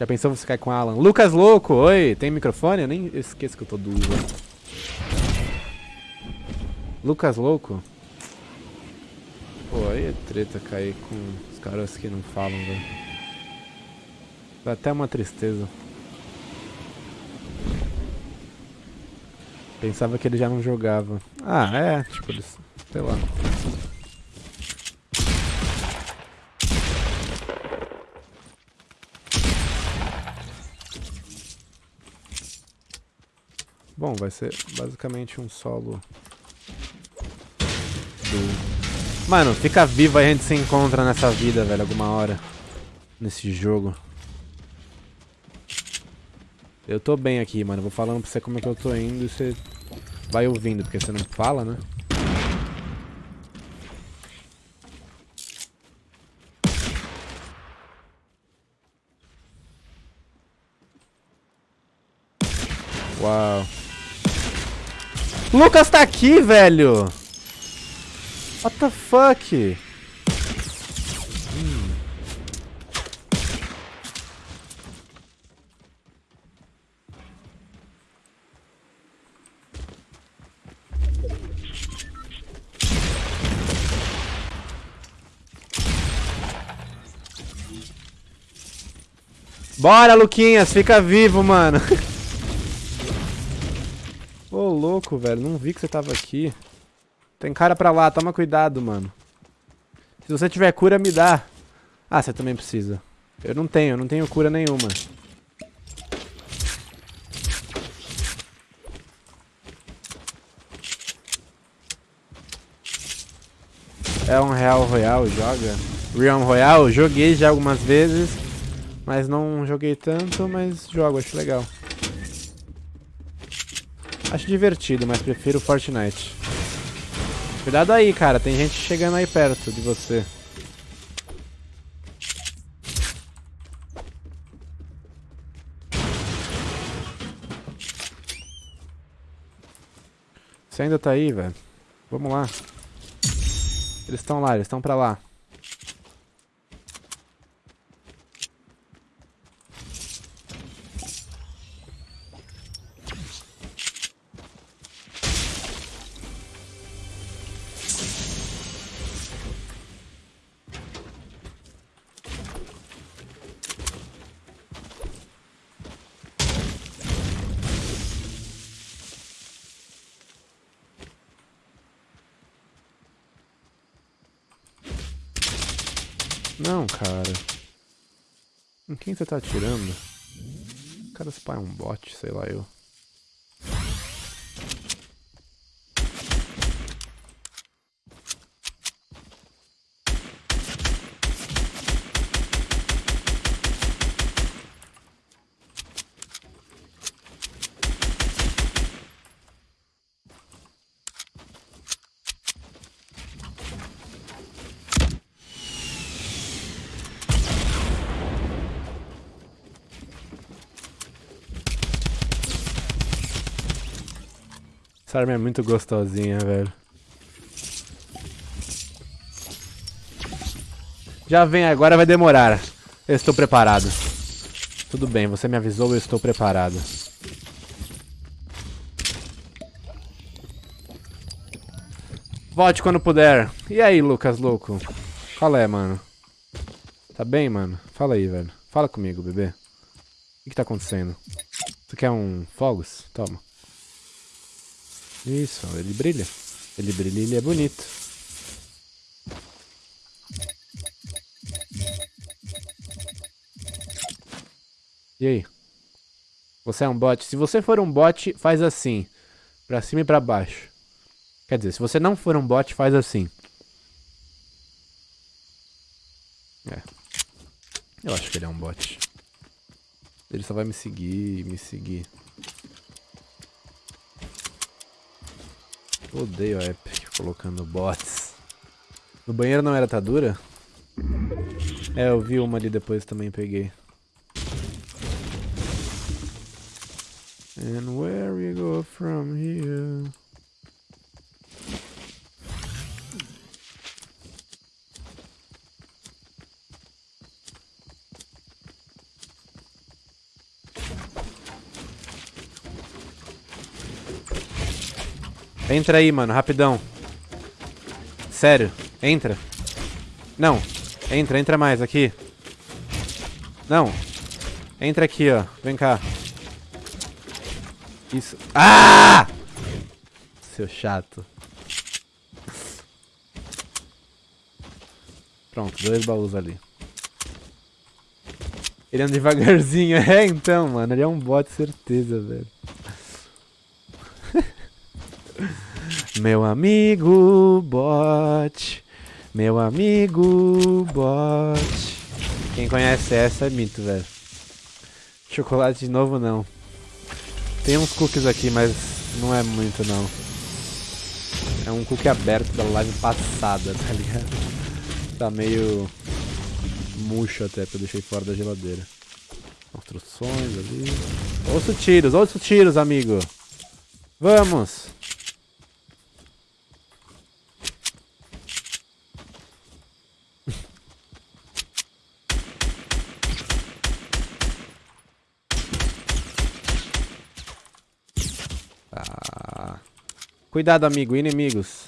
Já pensou você cair com Alan? Lucas Louco, oi, tem microfone? Eu nem esqueço que eu tô duro. Lucas Louco? Pô, aí é treta cair com os caras que não falam, velho. Dá até uma tristeza. Pensava que ele já não jogava. Ah, é, tipo, sei lá. Bom, vai ser basicamente um solo do... Mano, fica vivo a gente se encontra nessa vida, velho, alguma hora. Nesse jogo. Eu tô bem aqui, mano. Vou falando pra você como é que eu tô indo e você vai ouvindo, porque você não fala, né? Uau. Lucas tá aqui, velho! What the fuck? Bora, Luquinhas, fica vivo, mano. Velho, não vi que você tava aqui. Tem cara pra lá, toma cuidado, mano. Se você tiver cura, me dá. Ah, você também precisa. Eu não tenho, eu não tenho cura nenhuma. É um Real Royal, joga? Realm Royal, joguei já algumas vezes. Mas não joguei tanto, mas jogo, acho legal. Acho divertido, mas prefiro Fortnite. Cuidado aí, cara. Tem gente chegando aí perto de você. Você ainda tá aí, velho? Vamos lá. Eles estão lá, eles estão pra lá. Não, cara. Em quem você tá atirando? Cara, esse pai é um bot, sei lá eu. Essa arma é muito gostosinha, velho. Já vem, agora vai demorar. Eu estou preparado. Tudo bem, você me avisou, eu estou preparado. Volte quando puder. E aí, Lucas, louco? Qual é, mano? Tá bem, mano? Fala aí, velho. Fala comigo, bebê. O que, que tá acontecendo? Tu quer um fogos? Toma. Isso, ele brilha. Ele brilha e ele é bonito. E aí? Você é um bot? Se você for um bot, faz assim. Pra cima e pra baixo. Quer dizer, se você não for um bot, faz assim. É. Eu acho que ele é um bot. Ele só vai me seguir, me seguir. Odeio a Epic colocando bots. No banheiro não era Tadura? É, eu vi uma ali depois também peguei. And where we go from here? Entra aí, mano, rapidão. Sério, entra. Não, entra, entra mais aqui. Não. Entra aqui, ó. Vem cá. Isso. Ah! Seu chato. Pronto, dois baús ali. Ele anda devagarzinho. É, então, mano. Ele é um bot, certeza, velho. Meu amigo bot. Meu amigo bot. Quem conhece essa é mito, velho. Chocolate de novo, não. Tem uns cookies aqui, mas não é muito, não. É um cookie aberto da live passada, tá ligado? Tá meio murcho até, que eu deixei fora da geladeira. Construções ali. Ouço tiros, ouço tiros, amigo. Vamos! Cuidado, amigo. Inimigos.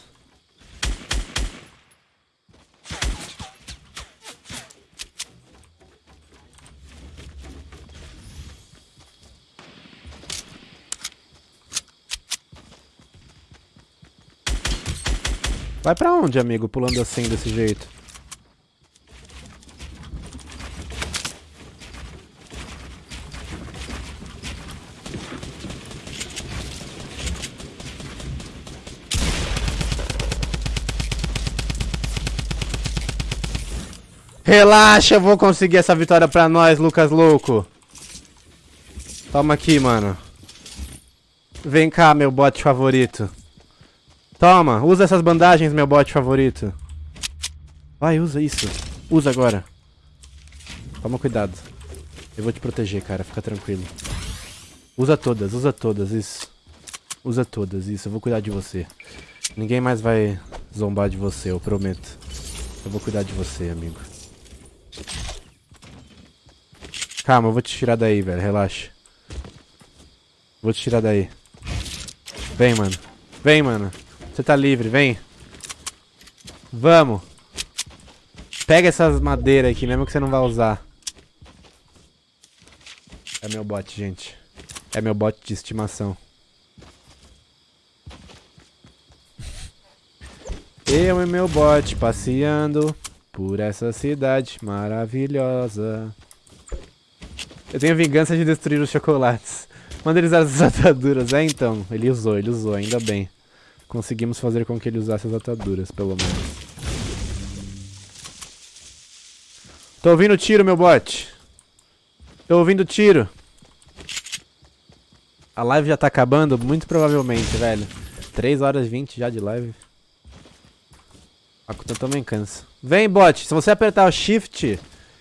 Vai pra onde, amigo, pulando assim desse jeito? Relaxa, eu vou conseguir essa vitória pra nós, Lucas Louco. Toma aqui, mano. Vem cá, meu bot favorito. Toma, usa essas bandagens, meu bot favorito. Vai, usa isso. Usa agora. Toma cuidado. Eu vou te proteger, cara. Fica tranquilo. Usa todas, usa todas, isso. Usa todas, isso. Eu vou cuidar de você. Ninguém mais vai zombar de você, eu prometo. Eu vou cuidar de você, amigo. Calma, eu vou te tirar daí, velho. Relaxa. Vou te tirar daí. Vem, mano. Vem, mano. Você tá livre, vem. Vamos. Pega essas madeiras aqui, mesmo que você não vai usar. É meu bot, gente. É meu bot de estimação. Eu e meu bot passeando por essa cidade maravilhosa. Eu tenho a vingança de destruir os chocolates. Manda eles as ataduras. É, então. Ele usou, ele usou, ainda bem. Conseguimos fazer com que ele usasse as ataduras, pelo menos. Tô ouvindo tiro, meu bot. Tô ouvindo tiro. A live já tá acabando? Muito provavelmente, velho. 3 horas e 20 já de live. A conta também cansa. Vem, bot. Se você apertar o shift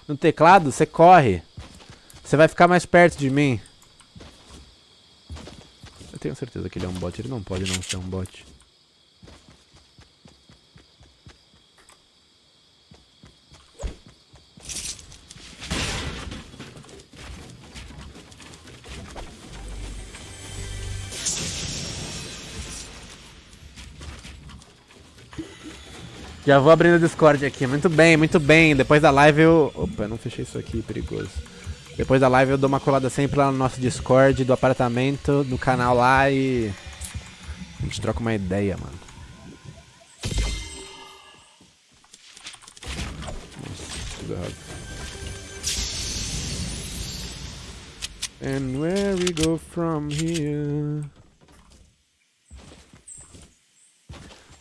no teclado, você corre. Você vai ficar mais perto de mim. Eu tenho certeza que ele é um bot. Ele não pode não ser um bot. Já vou abrindo o Discord aqui. Muito bem, muito bem. Depois da live eu... Opa, não fechei isso aqui, perigoso. Depois da live eu dou uma colada sempre lá no nosso Discord do apartamento, do canal lá e... A gente troca uma ideia, mano. Nossa, tudo errado. And where we go from here...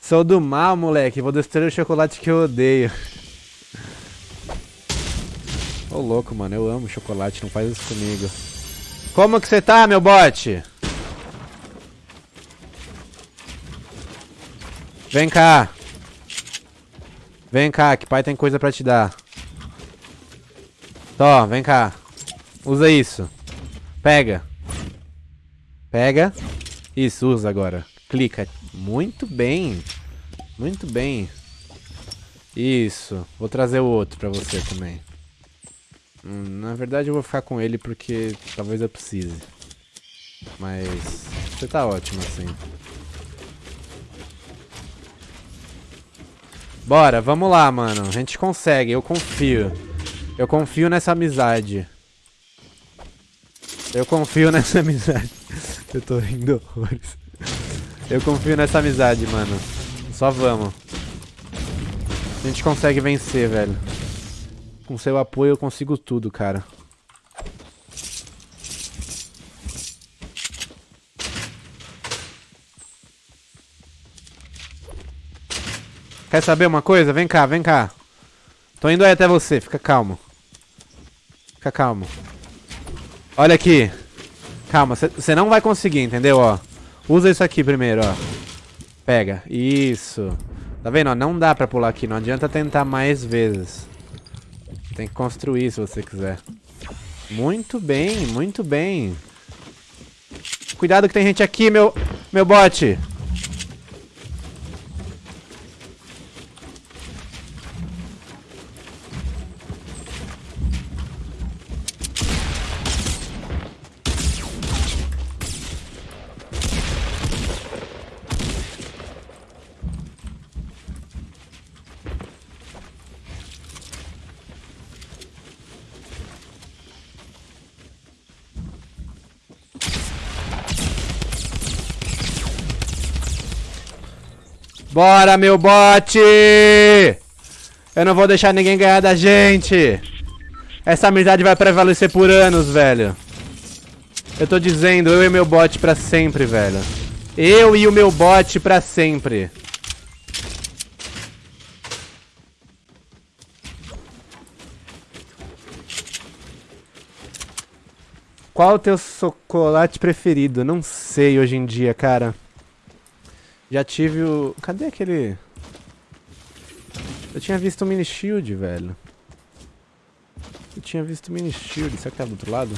Sou do mal, moleque. Vou destruir o chocolate que eu odeio. Ô, oh, louco, mano. Eu amo chocolate. Não faz isso comigo. Como que você tá, meu bote? Vem cá. Vem cá, que pai tem coisa pra te dar. Tó, vem cá. Usa isso. Pega. Pega. Isso, usa agora. Clica. Muito bem. Muito bem. Isso. Vou trazer o outro pra você também. Na verdade eu vou ficar com ele porque talvez eu precise. Mas você tá ótimo assim. Bora, vamos lá, mano. A gente consegue, eu confio. Eu confio nessa amizade. Eu confio nessa amizade. eu tô rindo horrores. Eu confio nessa amizade, mano. Só vamos. A gente consegue vencer, velho. Com seu apoio eu consigo tudo, cara. Quer saber uma coisa? Vem cá, vem cá. Tô indo aí até você, fica calmo. Fica calmo. Olha aqui. Calma, você não vai conseguir, entendeu? Ó. Usa isso aqui primeiro, ó. Pega. Isso. Tá vendo? Ó, não dá pra pular aqui. Não adianta tentar mais vezes. Tem que construir se você quiser. Muito bem, muito bem. Cuidado que tem gente aqui, meu, meu bote. Bora, meu bote! Eu não vou deixar ninguém ganhar da gente. Essa amizade vai prevalecer por anos, velho. Eu tô dizendo, eu e meu bot pra sempre, velho. Eu e o meu bot pra sempre. Qual o teu chocolate preferido? Não sei hoje em dia, cara. Já tive o... Cadê aquele... Eu tinha visto o mini shield, velho. Eu tinha visto o mini shield. Será que tá do outro lado?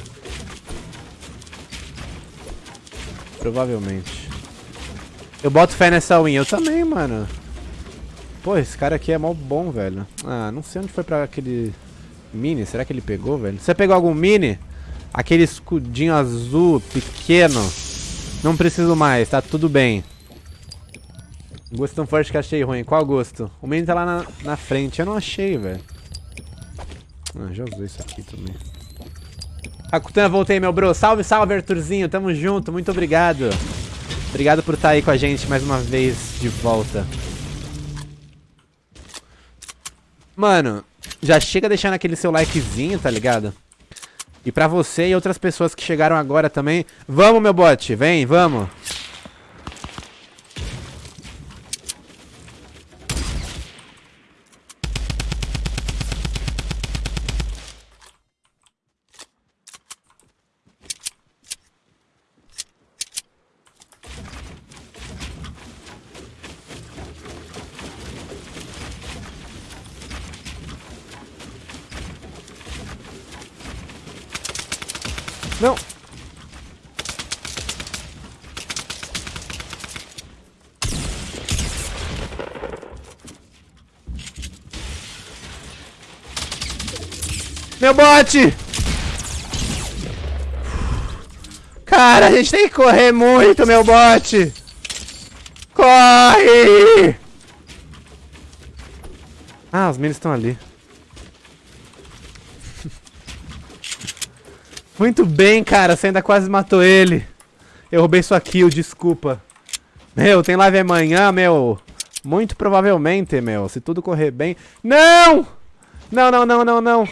Provavelmente. Eu boto fé nessa win. Eu também, mano. Pô, esse cara aqui é mó bom, velho. Ah, não sei onde foi pra aquele mini. Será que ele pegou, velho? Você pegou algum mini? Aquele escudinho azul, pequeno. Não preciso mais, tá tudo bem. Gosto tão forte que achei ruim. Qual gosto? O menino tá lá na, na frente. Eu não achei, velho. Ah, já usei isso aqui também. Akutana, voltei, meu bro. Salve, salve, Arthurzinho. Tamo junto. Muito obrigado. Obrigado por estar tá aí com a gente mais uma vez de volta. Mano, já chega deixando aquele seu likezinho, tá ligado? E pra você e outras pessoas que chegaram agora também. Vamos, meu bot. Vem, vamos. Meu bote! Cara, a gente tem que correr muito, meu bote! Corre! Ah, os meninos estão ali. Muito bem, cara. Você ainda quase matou ele. Eu roubei sua kill, desculpa. Meu, tem live amanhã, meu. Muito provavelmente, meu. Se tudo correr bem... Não! Não, não, não, não, não.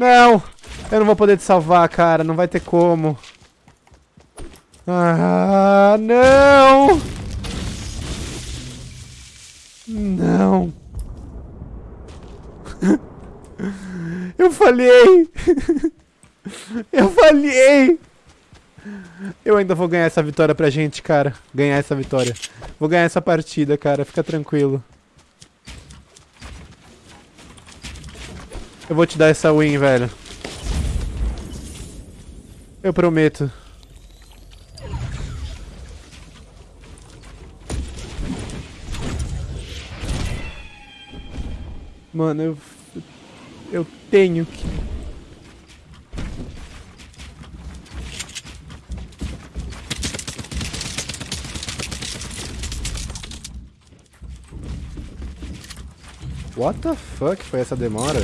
Não! Eu não vou poder te salvar, cara. Não vai ter como. Ah, não! Não. Eu falhei. Eu falhei! Eu ainda vou ganhar essa vitória pra gente, cara. Ganhar essa vitória. Vou ganhar essa partida, cara. Fica tranquilo. Eu vou te dar essa win, velho. Eu prometo. Mano, eu... Eu tenho que... What the fuck foi essa demora?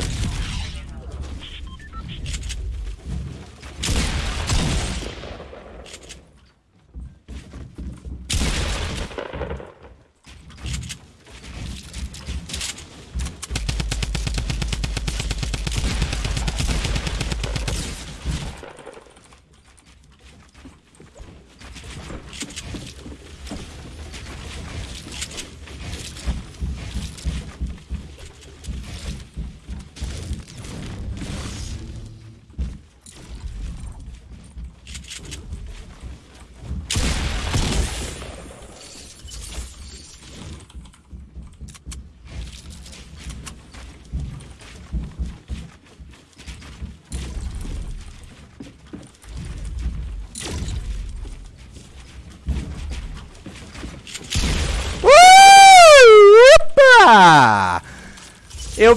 Eu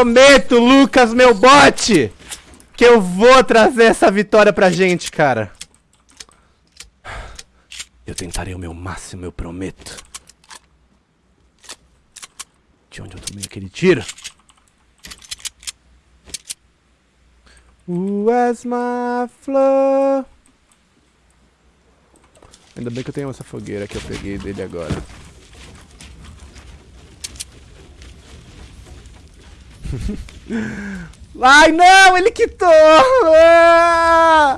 prometo, Lucas, meu bot, que eu vou trazer essa vitória pra gente, cara. Eu tentarei o meu máximo, eu prometo. De onde eu tomei aquele tiro? Where's my flow? Ainda bem que eu tenho essa fogueira que eu peguei dele agora. Ai, não! Ele quitou! Ah!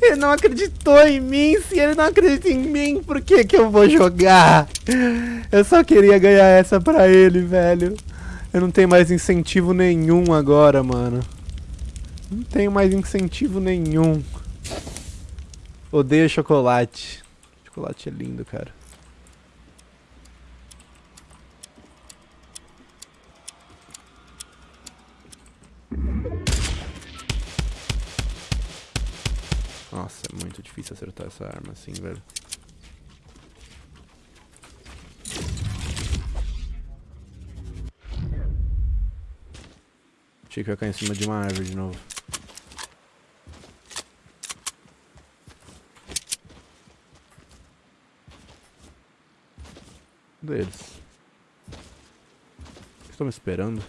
Ele não acreditou em mim. Se ele não acredita em mim, por que que eu vou jogar? Eu só queria ganhar essa pra ele, velho. Eu não tenho mais incentivo nenhum agora, mano. Não tenho mais incentivo nenhum. Odeio chocolate. Chocolate é lindo, cara. Muito difícil acertar essa arma assim, velho. Achei que ia cair em cima de uma árvore de novo. Deles. Estão me esperando?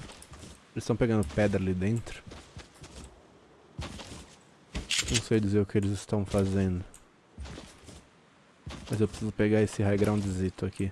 Eles estão pegando pedra ali dentro. Não sei dizer o que eles estão fazendo. Mas eu preciso pegar esse high groundzito aqui.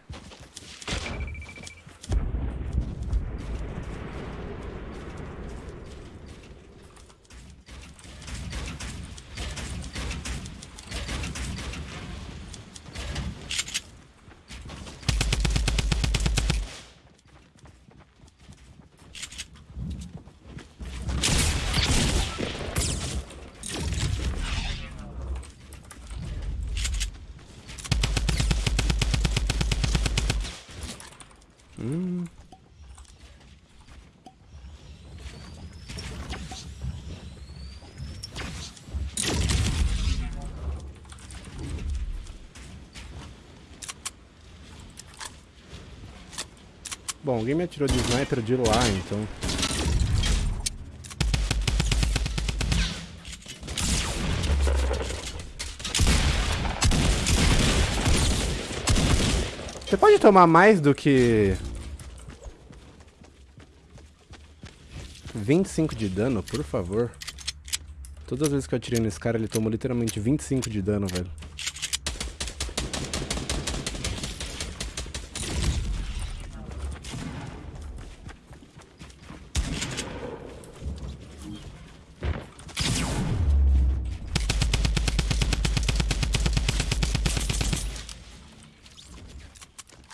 Bom, alguém me atirou de sniper de lá, então... Você pode tomar mais do que 25 de dano, por favor. Todas as vezes que eu atirei nesse cara, ele tomou literalmente 25 de dano, velho.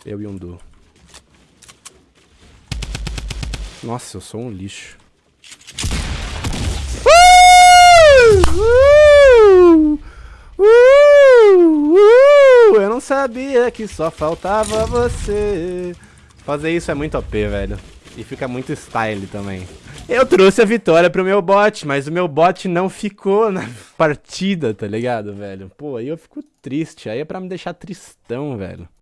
Eu e um Du. Nossa, eu sou um lixo. Uh, uh, uh, eu não sabia que só faltava você. Fazer isso é muito OP, velho. E fica muito style também. Eu trouxe a vitória pro meu bot, mas o meu bot não ficou na partida, tá ligado, velho? Pô, aí eu fico triste. Aí é pra me deixar tristão, velho.